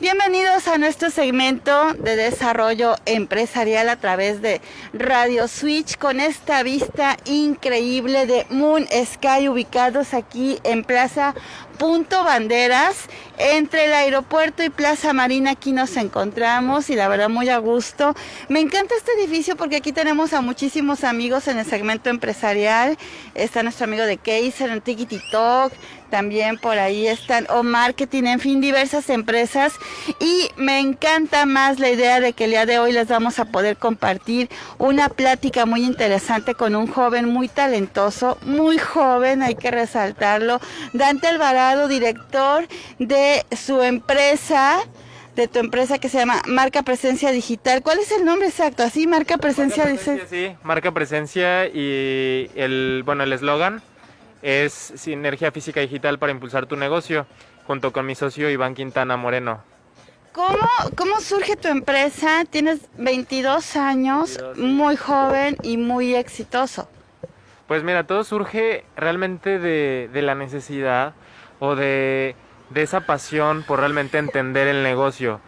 Bienvenidos a nuestro segmento de desarrollo empresarial a través de Radio Switch con esta vista increíble de Moon Sky ubicados aquí en Plaza Punto Banderas entre el aeropuerto y Plaza Marina aquí nos encontramos y la verdad muy a gusto. Me encanta este edificio porque aquí tenemos a muchísimos amigos en el segmento empresarial. Está nuestro amigo de Kaiser, en Tiki Talk, también por ahí están o marketing, en fin, diversas empresas. Y me encanta más la idea de que el día de hoy les vamos a poder compartir una plática muy interesante con un joven muy talentoso, muy joven, hay que resaltarlo, Dante Alvarado, director de su empresa, de tu empresa que se llama Marca Presencia Digital. ¿Cuál es el nombre exacto? Así, Marca Presencia Digital. Sí, Marca Presencia y el, bueno, el eslogan es Sinergia Física Digital para impulsar tu negocio, junto con mi socio Iván Quintana Moreno. ¿Cómo, ¿Cómo surge tu empresa? Tienes 22 años, muy joven y muy exitoso. Pues mira, todo surge realmente de, de la necesidad o de de esa pasión por realmente entender el negocio.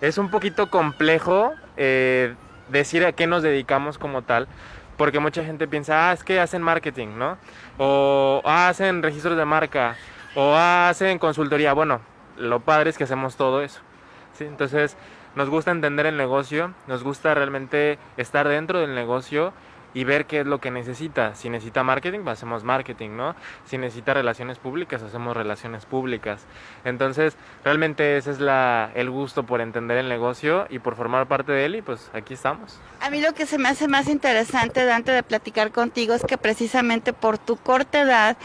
Es un poquito complejo eh, decir a qué nos dedicamos como tal, porque mucha gente piensa, ah, es que hacen marketing, ¿no? O ah, hacen registros de marca, o ah, hacen consultoría. Bueno, lo padre es que hacemos todo eso. ¿sí? Entonces, nos gusta entender el negocio, nos gusta realmente estar dentro del negocio y ver qué es lo que necesita. Si necesita marketing, pues hacemos marketing, ¿no? Si necesita relaciones públicas, hacemos relaciones públicas. Entonces, realmente ese es la, el gusto por entender el negocio y por formar parte de él y pues aquí estamos. A mí lo que se me hace más interesante, Dante, de platicar contigo es que precisamente por tu corta edad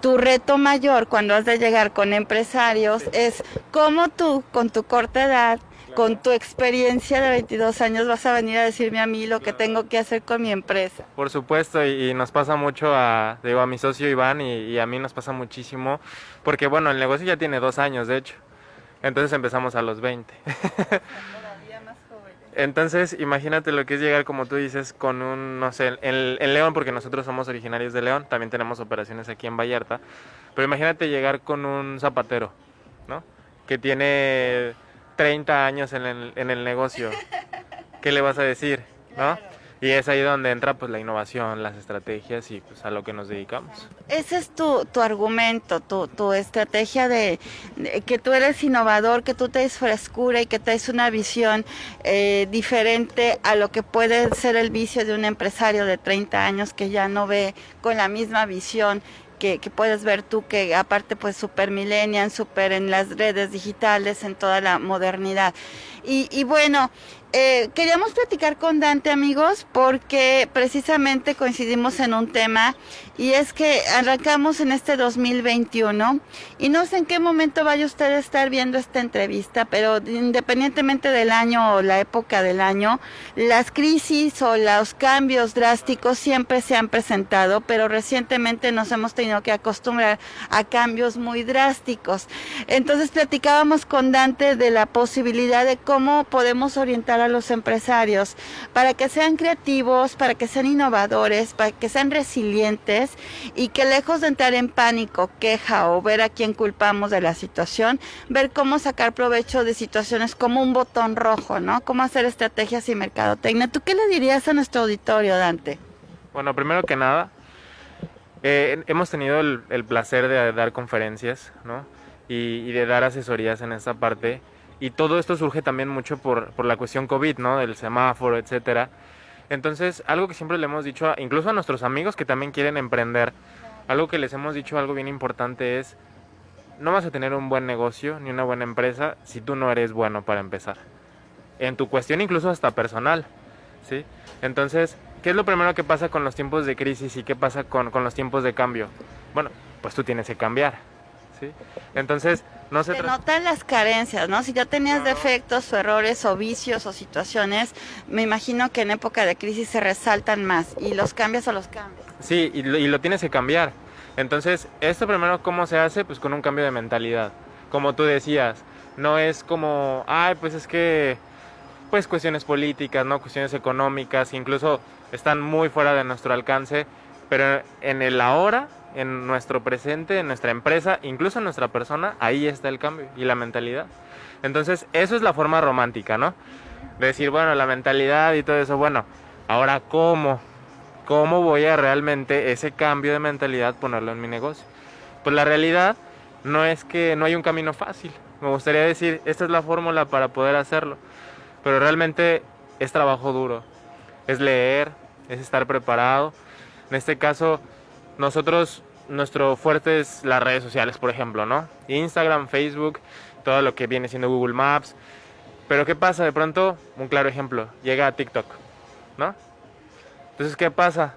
tu reto mayor cuando has de llegar con empresarios es cómo tú, con tu corta edad, con tu experiencia de 22 años vas a venir a decirme a mí lo que tengo que hacer con mi empresa. Por supuesto, y, nos pasa mucho a, digo, a mi socio Iván y, a mí nos pasa muchísimo, porque bueno, el negocio ya tiene dos años, de hecho. Entonces empezamos a los 20. Entonces, imagínate lo que es llegar, como tú dices, con un, no sé, en, en, León, porque nosotros somos originarios de León, también tenemos operaciones aquí en Vallarta, pero imagínate llegar con un zapatero, ¿no? Que tiene 30 años en el, en el negocio, ¿qué le vas a decir? ¿No? Y es ahí donde entra pues la innovación, las estrategias y pues a lo que nos dedicamos. Ese es tu, tu argumento, tu, tu estrategia de, que tú eres innovador, que tú traes frescura y que traes una visión eh, diferente a lo que puede ser el vicio de un empresario de 30 años que ya no ve con la misma visión que, puedes ver tú que aparte pues super millennial, super en las redes digitales, en toda la modernidad. Y, y bueno, eh, queríamos platicar con Dante, amigos, porque precisamente coincidimos en un tema y es que arrancamos en este 2021 y no sé en qué momento vaya usted a estar viendo esta entrevista, pero independientemente del año o la época del año, las crisis o los cambios drásticos siempre se han presentado, pero recientemente nos hemos tenido que acostumbrar a cambios muy drásticos. Entonces platicábamos con Dante de la posibilidad de cómo podemos orientar a los empresarios para que sean creativos, para que sean innovadores, para que sean resilientes y que lejos de entrar en pánico, queja o ver a quién culpamos de la situación, ver cómo sacar provecho de situaciones como un botón rojo, ¿no? Cómo hacer estrategias y mercadotecnia. ¿Tú qué le dirías a nuestro auditorio, Dante? Bueno, primero que nada, eh, hemos tenido el, placer de dar conferencias, ¿no? Y, y de dar asesorías en esta parte y todo esto surge también mucho por, por la cuestión COVID, ¿no? Del semáforo, etcétera. Entonces, algo que siempre le hemos dicho, incluso a nuestros amigos que también quieren emprender, algo que les hemos dicho, algo bien importante es, no vas a tener un buen negocio ni una buena empresa si tú no eres bueno para empezar. En tu cuestión incluso hasta personal, ¿sí? Entonces, ¿qué es lo primero que pasa con los tiempos de crisis y qué pasa con, con los tiempos de cambio? Bueno, pues tú tienes que cambiar, ¿sí? Entonces, no se, notan las carencias, ¿no? Si ya tenías defectos o errores o vicios o situaciones, me imagino que en época de crisis se resaltan más y los cambias o los cambias. Sí, y lo, y lo tienes que cambiar. Entonces, esto primero, ¿cómo se hace? Pues con un cambio de mentalidad. Como tú decías, no es como, ay, pues es que, pues cuestiones políticas, ¿no? Cuestiones económicas, incluso están muy fuera de nuestro alcance, pero en el ahora en nuestro presente, en nuestra empresa, incluso en nuestra persona, ahí está el cambio y la mentalidad. Entonces, eso es la forma romántica, ¿no? De decir, bueno, la mentalidad y todo eso, bueno, ahora cómo, cómo voy a realmente ese cambio de mentalidad ponerlo en mi negocio. Pues la realidad no es que no hay un camino fácil. Me gustaría decir, esta es la fórmula para poder hacerlo. Pero realmente es trabajo duro. Es leer, es estar preparado. En este caso, nosotros, nuestro fuerte es las redes sociales, por ejemplo, ¿no? Instagram, Facebook, todo lo que viene siendo Google Maps. Pero ¿qué pasa? De pronto, un claro ejemplo, llega a TikTok, ¿no? Entonces, ¿qué pasa?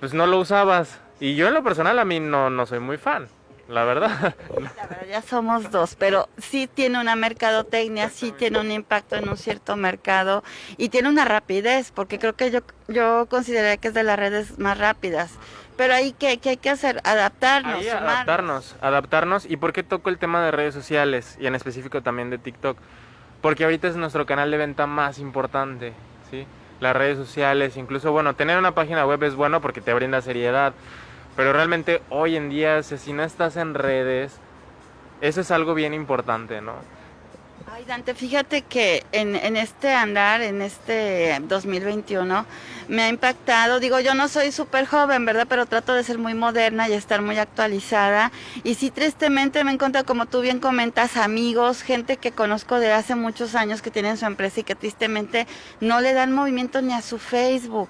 Pues no lo usabas. Y yo en lo personal a mí no, no soy muy fan la verdad. La verdad, ya somos dos, pero sí tiene una mercadotecnia, sí tiene un impacto en un cierto mercado y tiene una rapidez, porque creo que yo, yo consideraría que es de las redes más rápidas. Pero ahí, ¿qué, qué hay que hacer? Adaptarnos. Ahí, adaptarnos, adaptarnos. ¿Y por qué toco el tema de redes sociales y en específico también de TikTok? Porque ahorita es nuestro canal de venta más importante, ¿sí? Las redes sociales, incluso, bueno, tener una página web es bueno porque te brinda seriedad pero realmente hoy en día, si no estás en redes, eso es algo bien importante, ¿no? Ay, Dante, fíjate que en, en, este andar, en este 2021, me ha impactado. Digo, yo no soy súper joven, ¿verdad? Pero trato de ser muy moderna y estar muy actualizada. Y sí, tristemente me encuentro, como tú bien comentas, amigos, gente que conozco de hace muchos años que tienen su empresa y que tristemente no le dan movimiento ni a su Facebook.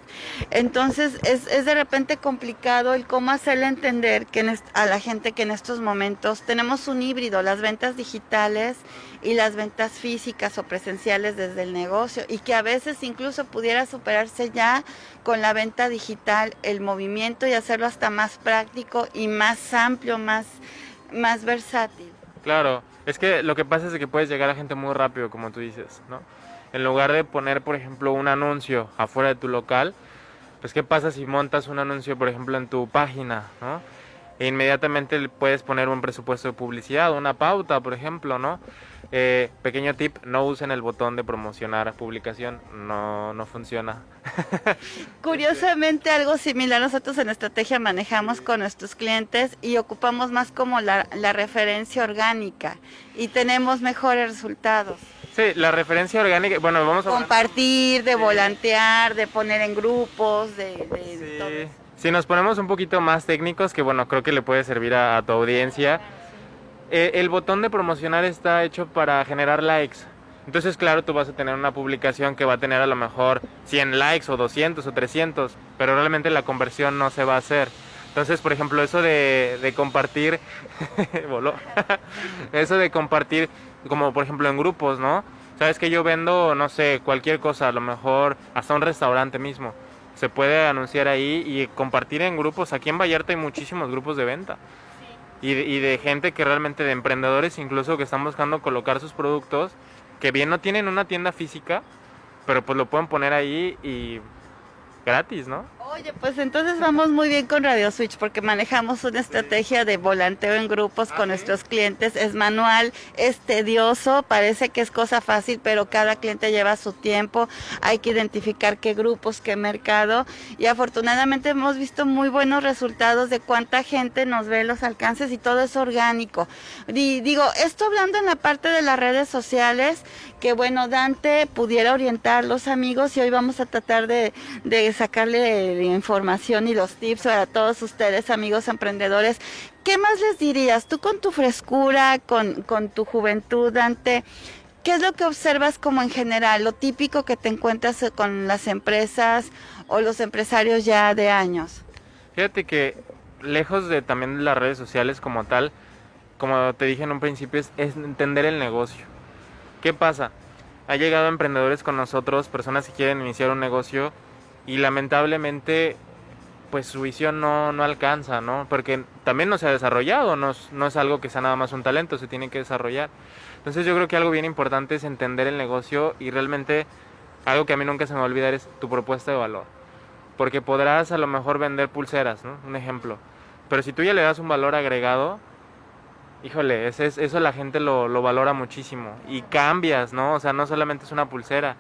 Entonces, es, de repente complicado el cómo hacerle entender que a la gente que en estos momentos tenemos un híbrido, las ventas digitales y las ventas físicas o presenciales desde el negocio y que a veces incluso pudiera superarse ya con la venta digital el movimiento y hacerlo hasta más práctico y más amplio, más, más versátil. Claro, es que lo que pasa es que puedes llegar a gente muy rápido, como tú dices, ¿no? En lugar de poner, por ejemplo, un anuncio afuera de tu local, pues ¿qué pasa si montas un anuncio, por ejemplo, en tu página, ¿no? E inmediatamente puedes poner un presupuesto de publicidad, una pauta, por ejemplo, ¿no? Eh, pequeño tip, no usen el botón de promocionar publicación, no, no funciona. Curiosamente algo similar nosotros en estrategia manejamos con nuestros clientes y ocupamos más como la, la referencia orgánica y tenemos mejores resultados. Sí, la referencia orgánica, bueno, vamos a... Compartir, de volantear, de poner en grupos, de... de, Si nos ponemos un poquito más técnicos, que bueno, creo que le puede servir a tu audiencia eh, el botón de promocionar está hecho para generar likes. Entonces, claro, tú vas a tener una publicación que va a tener a lo mejor 100 likes o 200 o 300, pero realmente la conversión no se va a hacer. Entonces, por ejemplo, eso de, de compartir, voló, eso de compartir, como por ejemplo en grupos, ¿no? Sabes que yo vendo, no sé, cualquier cosa, a lo mejor hasta un restaurante mismo. Se puede anunciar ahí y compartir en grupos. Aquí en Vallarta hay muchísimos grupos de venta y de, y de gente que realmente, de emprendedores incluso que están buscando colocar sus productos, que bien no tienen una tienda física, pero pues lo pueden poner ahí y gratis, ¿no? Oye, pues entonces vamos muy bien con Radio Switch porque manejamos una estrategia de volanteo en grupos con nuestros clientes. Es manual, es tedioso, parece que es cosa fácil, pero cada cliente lleva su tiempo. Hay que identificar qué grupos, qué mercado. Y afortunadamente hemos visto muy buenos resultados de cuánta gente nos ve los alcances y todo es orgánico. Y digo, esto hablando en la parte de las redes sociales, que bueno, Dante pudiera orientar los amigos y hoy vamos a tratar de, de sacarle información y los tips para todos ustedes, amigos emprendedores. ¿Qué más les dirías? Tú con tu frescura, con, con tu juventud, Dante, ¿qué es lo que observas como en general, lo típico que te encuentras con las empresas o los empresarios ya de años? Fíjate que lejos de también las redes sociales como tal, como te dije en un principio, es, es entender el negocio. ¿Qué pasa? Ha llegado emprendedores con nosotros, personas que quieren iniciar un negocio y lamentablemente pues su visión no, no alcanza, ¿no? Porque también no se ha desarrollado, no, no es algo que sea nada más un talento, se tiene que desarrollar. Entonces yo creo que algo bien importante es entender el negocio y realmente algo que a mí nunca se me va a olvidar es tu propuesta de valor. Porque podrás a lo mejor vender pulseras, ¿no? Un ejemplo. Pero si tú ya le das un valor agregado, híjole, eso la gente lo, lo valora muchísimo. Y cambias, ¿no? O sea, no solamente es una pulsera,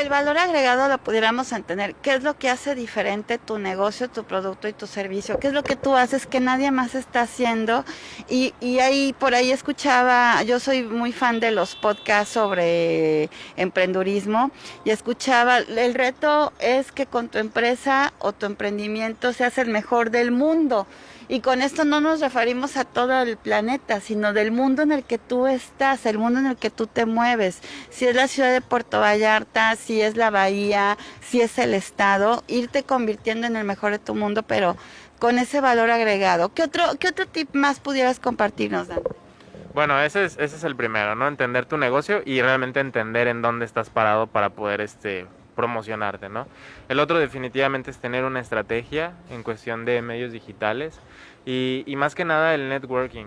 el valor agregado lo pudiéramos entender. ¿Qué es lo que hace diferente tu negocio, tu producto y tu servicio? ¿Qué es lo que tú haces que nadie más está haciendo? Y, y ahí, por ahí escuchaba, yo soy muy fan de los podcasts sobre emprendurismo y escuchaba, el reto es que con tu empresa o tu emprendimiento seas el mejor del mundo. Y con esto no nos referimos a todo el planeta, sino del mundo en el que tú estás, el mundo en el que tú te mueves. Si es la ciudad de Puerto Vallarta, si es la bahía, si es el estado, irte convirtiendo en el mejor de tu mundo, pero con ese valor agregado. ¿Qué otro, qué otro tip más pudieras compartirnos, Dan? Bueno, ese es, ese es el primero, ¿no? Entender tu negocio y realmente entender en dónde estás parado para poder este, promocionarte, ¿no? El otro definitivamente es tener una estrategia en cuestión de medios digitales y, más que nada el networking,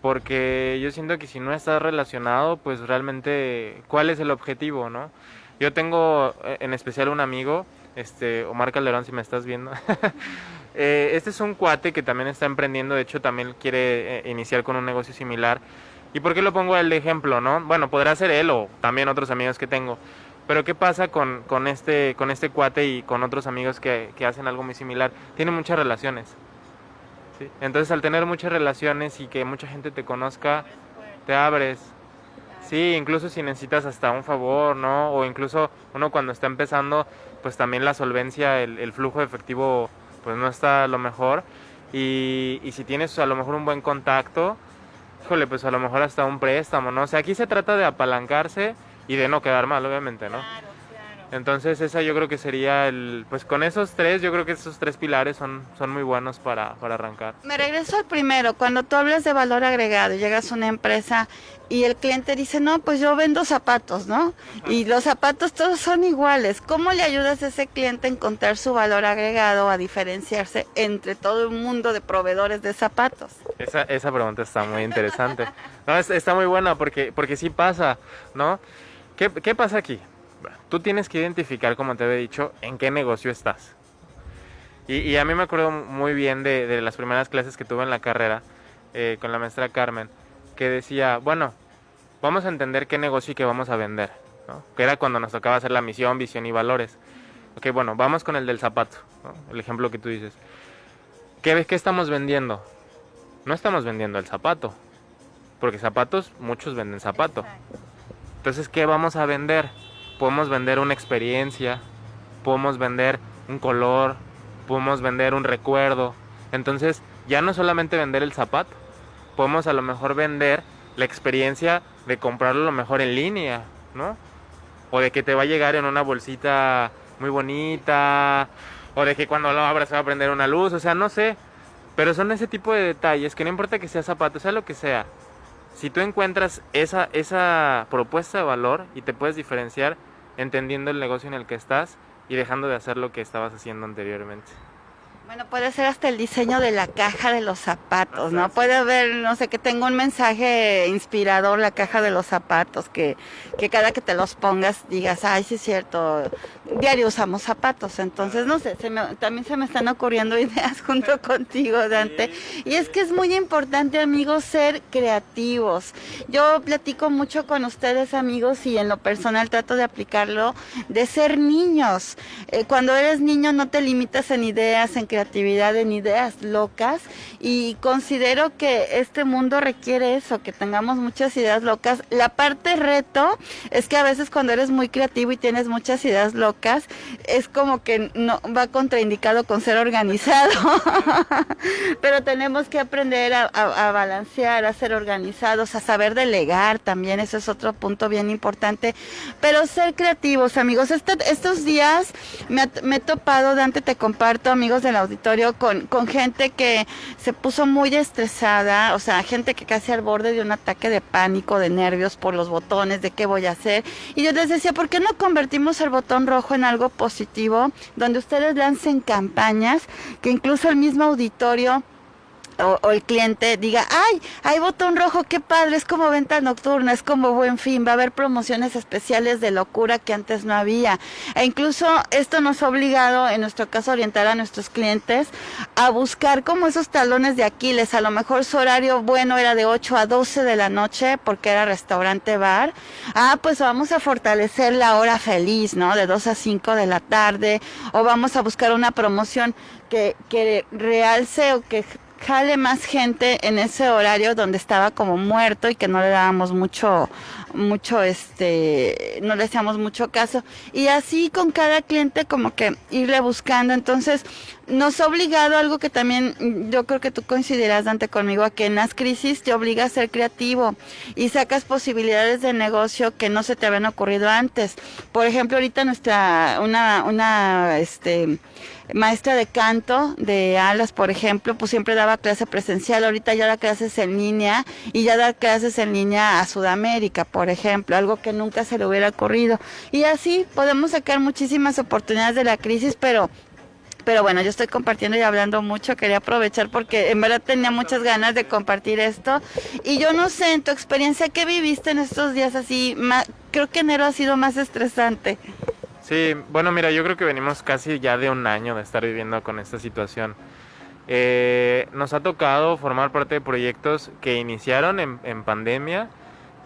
porque yo siento que si no estás relacionado, pues realmente, ¿cuál es el objetivo, no? Yo tengo eh, en especial un amigo, este Omar Calderón, si me estás viendo. eh, este es un cuate que también está emprendiendo, de hecho también quiere eh, iniciar con un negocio similar. ¿Y por qué lo pongo el ejemplo, no? Bueno, podrá ser él o también otros amigos que tengo. Pero ¿qué pasa con, con, este, con este cuate y con otros amigos que, que hacen algo muy similar? Tiene muchas relaciones. ¿sí? Entonces al tener muchas relaciones y que mucha gente te conozca, te abres. Sí, incluso si necesitas hasta un favor, ¿no? O incluso uno cuando está empezando, pues también la solvencia, el, el flujo de efectivo, pues no está a lo mejor. Y, y si tienes a lo mejor un buen contacto, híjole, pues a lo mejor hasta un préstamo, ¿no? O sea, aquí se trata de apalancarse y de no quedar mal, obviamente, ¿no? Claro, claro. Entonces esa yo creo que sería el, pues con esos tres, yo creo que esos tres pilares son, son muy buenos para, para arrancar. Me regreso al primero, cuando tú hablas de valor agregado, llegas a una empresa y el cliente dice, no, pues yo vendo zapatos, ¿no? Y los zapatos todos son iguales. ¿Cómo le ayudas a ese cliente a encontrar su valor agregado, a diferenciarse entre todo el mundo de proveedores de zapatos? Esa, esa pregunta está muy interesante. No, es- está muy buena porque, porque sí pasa, ¿no? ¿Qué, ¿Qué pasa aquí? Tú tienes que identificar, como te había dicho, en qué negocio estás. Y, a mí me acuerdo muy bien de, las primeras clases que tuve en la carrera eh, con la maestra Carmen, que decía, bueno, vamos a entender qué negocio y qué vamos a vender. Que era cuando nos tocaba hacer la misión, visión y valores. Ok, bueno, vamos con el del zapato. El ejemplo que tú dices. ¿Qué, ¿Qué estamos vendiendo? No estamos vendiendo el zapato, porque zapatos, muchos venden zapato. Entonces, ¿qué vamos a vender? Podemos vender una experiencia, podemos vender un color, podemos vender un recuerdo. Entonces, ya no solamente vender el zapato, podemos a lo mejor vender la experiencia de comprarlo a lo mejor en línea, ¿no? O de que te va a llegar en una bolsita muy bonita, o de que cuando lo abras se va a prender una luz, o sea, no sé. Pero son ese tipo de detalles que no importa que sea zapato, sea lo que sea. Si tú encuentras esa, esa propuesta de valor y te puedes diferenciar entendiendo el negocio en el que estás y dejando de hacer lo que estabas haciendo anteriormente. Bueno, puede ser hasta el diseño de la caja de los zapatos, ¿no? Puede haber, no sé, que tenga un mensaje inspirador la caja de los zapatos, que, que cada que te los pongas digas, ay, sí es cierto, diario usamos zapatos, entonces, no sé, se me- también se me están ocurriendo ideas junto contigo, Dante. Y es que es muy importante, amigos, ser creativos. Yo platico mucho con ustedes, amigos, y en lo personal trato de aplicarlo, de ser niños. Eh, cuando eres niño no te limitas en ideas, en creatividad, en ideas locas, y considero que este mundo requiere eso, que tengamos muchas ideas locas. La parte reto es que a veces cuando eres muy creativo y tienes muchas ideas locas, es como que no va contraindicado con ser organizado. Pero tenemos que aprender a, balancear, a ser organizados, a saber delegar también, eso es otro punto bien importante. Pero ser creativos, amigos. Este- estos días me, me he topado, Dante, te comparto, amigos del auditorio, con, con gente que se puso muy estresada, o sea, gente que casi al borde de un ataque de pánico, de nervios por los botones, de qué voy a hacer. Y yo les decía, ¿por qué no convertimos el botón rojo en algo positivo, donde ustedes lancen campañas, que incluso el mismo auditorio o, el cliente diga, ay, hay botón rojo, qué padre, es como venta nocturna, es como buen fin, va a haber promociones especiales de locura que antes no había. E incluso esto nos ha obligado, en nuestro caso, orientar a nuestros clientes a buscar como esos talones de Aquiles. A lo mejor su horario bueno era de 8 a 12 de la noche porque era restaurante bar. Ah, pues vamos a fortalecer la hora feliz, ¿no? De 2 a 5 de la tarde. O vamos a buscar una promoción que, que realce o que jale más gente en ese horario donde estaba como muerto y que no le dábamos mucho, mucho, este, no le hacíamos mucho caso. Y así con cada cliente como que irle buscando. Entonces, nos ha obligado algo que también yo creo que tú coincidirás, Dante, conmigo, a que en las crisis te obliga a ser creativo y sacas posibilidades de negocio que no se te habían ocurrido antes. Por ejemplo, ahorita nuestra, una, una, este, maestra de canto de alas, por ejemplo, pues siempre daba clase presencial, ahorita ya da clases en línea y ya da clases en línea a Sudamérica, por ejemplo, algo que nunca se le hubiera ocurrido. Y así podemos sacar muchísimas oportunidades de la crisis, pero pero bueno, yo estoy compartiendo y hablando mucho, quería aprovechar porque en verdad tenía muchas ganas de compartir esto. Y yo no sé, en tu experiencia, ¿qué viviste en estos días así? creo que enero ha sido más estresante. Sí, bueno, mira, yo creo que venimos casi ya de un año de estar viviendo con esta situación. Eh, nos ha tocado formar parte de proyectos que iniciaron en, pandemia,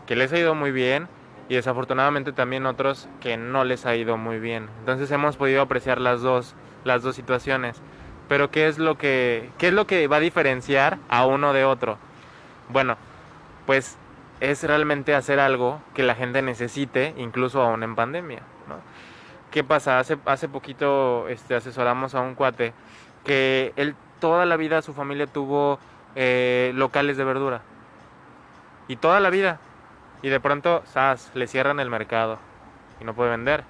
que les ha ido muy bien, y desafortunadamente también otros que no les ha ido muy bien. Entonces hemos podido apreciar las dos, las dos situaciones. Pero ¿qué es lo que, qué es lo que va a diferenciar a uno de otro? Bueno, pues es realmente hacer algo que la gente necesite, incluso aún en pandemia. ¿no? ¿Qué pasa? Hace, hace poquito este, asesoramos a un cuate que él toda la vida su familia tuvo eh, locales de verdura. Y toda la vida. Y de pronto, ¡zas! Le cierran el mercado y no puede vender.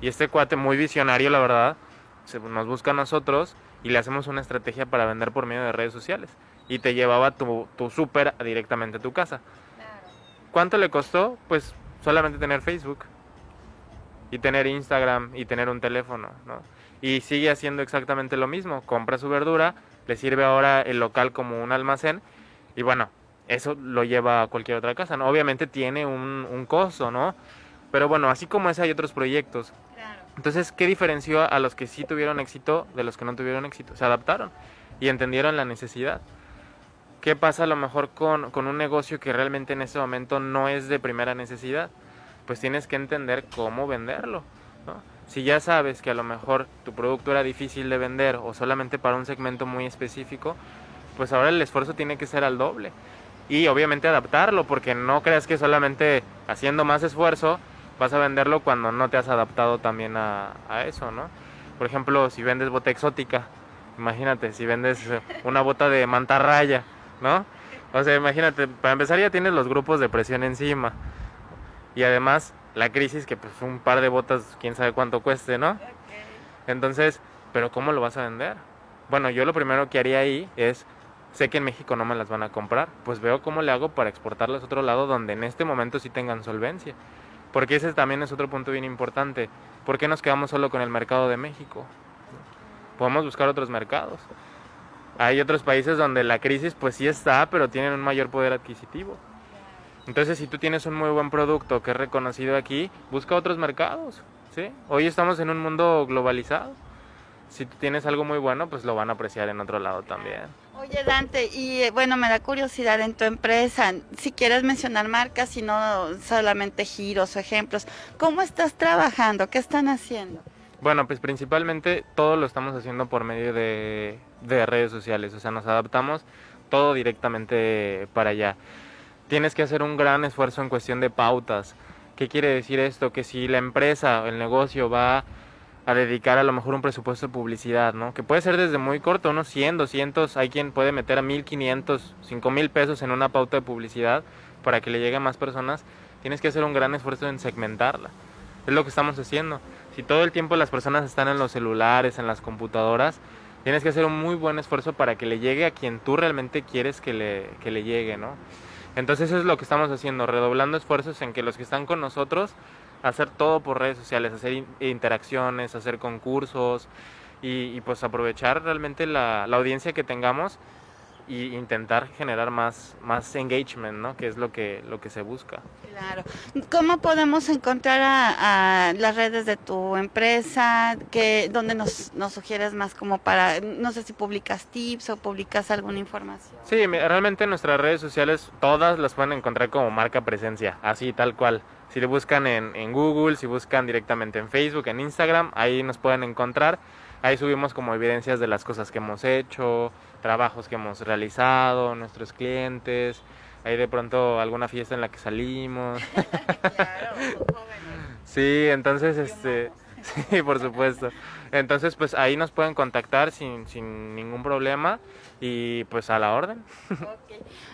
Y este cuate, muy visionario, la verdad, se, nos busca a nosotros y le hacemos una estrategia para vender por medio de redes sociales. Y te llevaba tu, tu súper directamente a tu casa. ¿Cuánto le costó? Pues solamente tener Facebook y tener Instagram y tener un teléfono, ¿no? Y sigue haciendo exactamente lo mismo, compra su verdura, le sirve ahora el local como un almacén y bueno, eso lo lleva a cualquier otra casa, ¿no? Obviamente tiene un, un costo, ¿no? Pero bueno, así como ese hay otros proyectos. Entonces, ¿qué diferenció a los que sí tuvieron éxito de los que no tuvieron éxito? Se adaptaron y entendieron la necesidad. ¿Qué pasa a lo mejor con, con un negocio que realmente en ese momento no es de primera necesidad? pues tienes que entender cómo venderlo. Si ya sabes que a lo mejor tu producto era difícil de vender o solamente para un segmento muy específico, pues ahora el esfuerzo tiene que ser al doble. Y obviamente adaptarlo, porque no creas que solamente haciendo más esfuerzo vas a venderlo cuando no te has adaptado también a, a eso, ¿no? Por ejemplo, si vendes bota exótica, imagínate, si vendes una bota de mantarraya, ¿no? O sea, imagínate, para empezar ya tienes los grupos de presión encima y además la crisis que pues un par de botas quién sabe cuánto cueste, ¿no? Entonces, pero ¿cómo lo vas a vender? Bueno, yo lo primero que haría ahí es, sé que en México no me las van a comprar, pues veo cómo le hago para exportarlas a otro lado donde en este momento sí tengan solvencia. Porque ese también es otro punto bien importante. ¿Por qué nos quedamos solo con el mercado de México? Podemos buscar otros mercados. Hay otros países donde la crisis pues sí está, pero tienen un mayor poder adquisitivo. Entonces, si tú tienes un muy buen producto que es reconocido aquí, busca otros mercados. Hoy estamos en un mundo globalizado. Si tú tienes algo muy bueno, pues lo van a apreciar en otro lado también. Oye, Dante, y eh, bueno, me da curiosidad en tu empresa, si quieres mencionar marcas y no solamente giros o ejemplos, ¿cómo estás trabajando? ¿Qué están haciendo? Bueno, pues principalmente todo lo estamos haciendo por medio de, de redes sociales, o sea, nos adaptamos todo directamente para allá tienes que hacer un gran esfuerzo en cuestión de pautas. ¿Qué quiere decir esto? Que si la empresa, el negocio va a dedicar a lo mejor un presupuesto de publicidad, ¿no? Que puede ser desde muy corto, unos 100, 200, hay quien puede meter a 1500, 5000 pesos en una pauta de publicidad para que le llegue a más personas. Tienes que hacer un gran esfuerzo en segmentarla. Es lo que estamos haciendo. Si todo el tiempo las personas están en los celulares, en las computadoras, tienes que hacer un muy buen esfuerzo para que le llegue a quien tú realmente quieres que le, que le llegue, ¿no? Entonces es lo que estamos haciendo, redoblando esfuerzos en que los que están con nosotros, hacer todo por redes sociales, hacer interacciones, hacer concursos y, pues aprovechar realmente la, audiencia que tengamos y intentar generar más, más engagement, ¿no? Que es lo que, lo que se busca. Claro. ¿Cómo podemos encontrar a, las redes de tu empresa? Que, ¿Dónde nos, nos, sugieres más como para, no sé si publicas tips o publicas alguna información? Sí, realmente nuestras redes sociales todas las pueden encontrar como marca presencia, así tal cual. Si le buscan en, en Google, si buscan directamente en Facebook, en Instagram, ahí nos pueden encontrar. Ahí subimos como evidencias de las cosas que hemos hecho, trabajos que hemos realizado, nuestros clientes, ahí de pronto alguna fiesta en la que salimos. claro, sí, entonces este sí, por supuesto. Entonces, pues ahí nos pueden contactar sin, sin ningún problema y pues a la orden.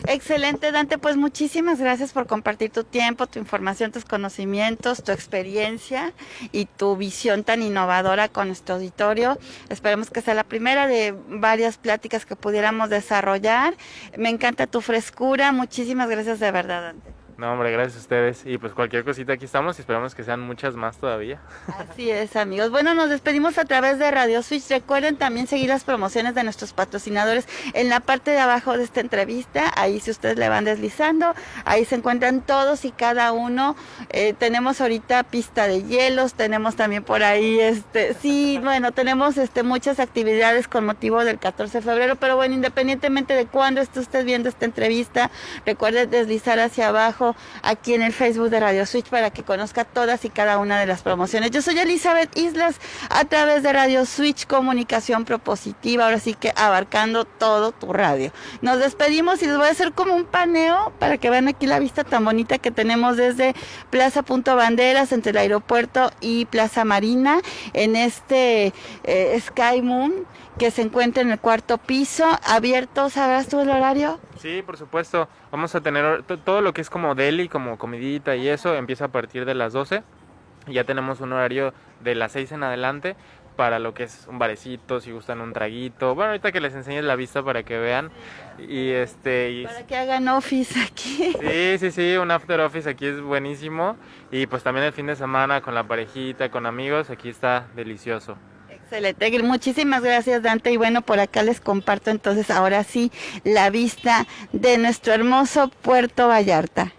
Excelente, Dante. Pues muchísimas gracias por compartir tu tiempo, tu información, tus conocimientos, tu experiencia y tu visión tan innovadora con nuestro auditorio. Esperemos que sea la primera de varias pláticas que pudiéramos desarrollar. Me encanta tu frescura. Muchísimas gracias de verdad, Dante. No, hombre, gracias a ustedes. Y pues cualquier cosita aquí estamos y esperamos que sean muchas más todavía. Así es, amigos. Bueno, nos despedimos a través de Radio Switch. Recuerden también seguir las promociones de nuestros patrocinadores en la parte de abajo de esta entrevista. Ahí si ustedes le van deslizando, ahí se encuentran todos y cada uno. Eh, tenemos ahorita pista de hielos, tenemos también por ahí, este, sí, bueno, tenemos este muchas actividades con motivo del 14 de febrero, pero bueno, independientemente de cuándo esté usted viendo esta entrevista, recuerde deslizar hacia abajo aquí en el Facebook de Radio Switch para que conozca todas y cada una de las promociones. Yo soy Elizabeth Islas a través de Radio Switch Comunicación Propositiva, ahora sí que abarcando todo tu radio. Nos despedimos y les voy a hacer como un paneo para que vean aquí la vista tan bonita que tenemos desde Plaza Punto Banderas entre el aeropuerto y Plaza Marina en este eh, Sky Moon que se encuentra en el cuarto piso, abierto, ¿sabrás tú el horario? Sí, por supuesto. Vamos a tener todo lo que es como deli, como comidita y eso, empieza a partir de las 12. Ya tenemos un horario de las 6 en adelante para lo que es un barecito, si gustan un traguito. Bueno, ahorita que les enseñe la vista para que vean. Y este. para que hagan office aquí. Sí, sí, sí, un after office aquí es buenísimo. Y pues también el fin de semana con la parejita, con amigos, aquí está delicioso. Excelente, muchísimas gracias Dante y bueno, por acá les comparto entonces ahora sí la vista de nuestro hermoso Puerto Vallarta.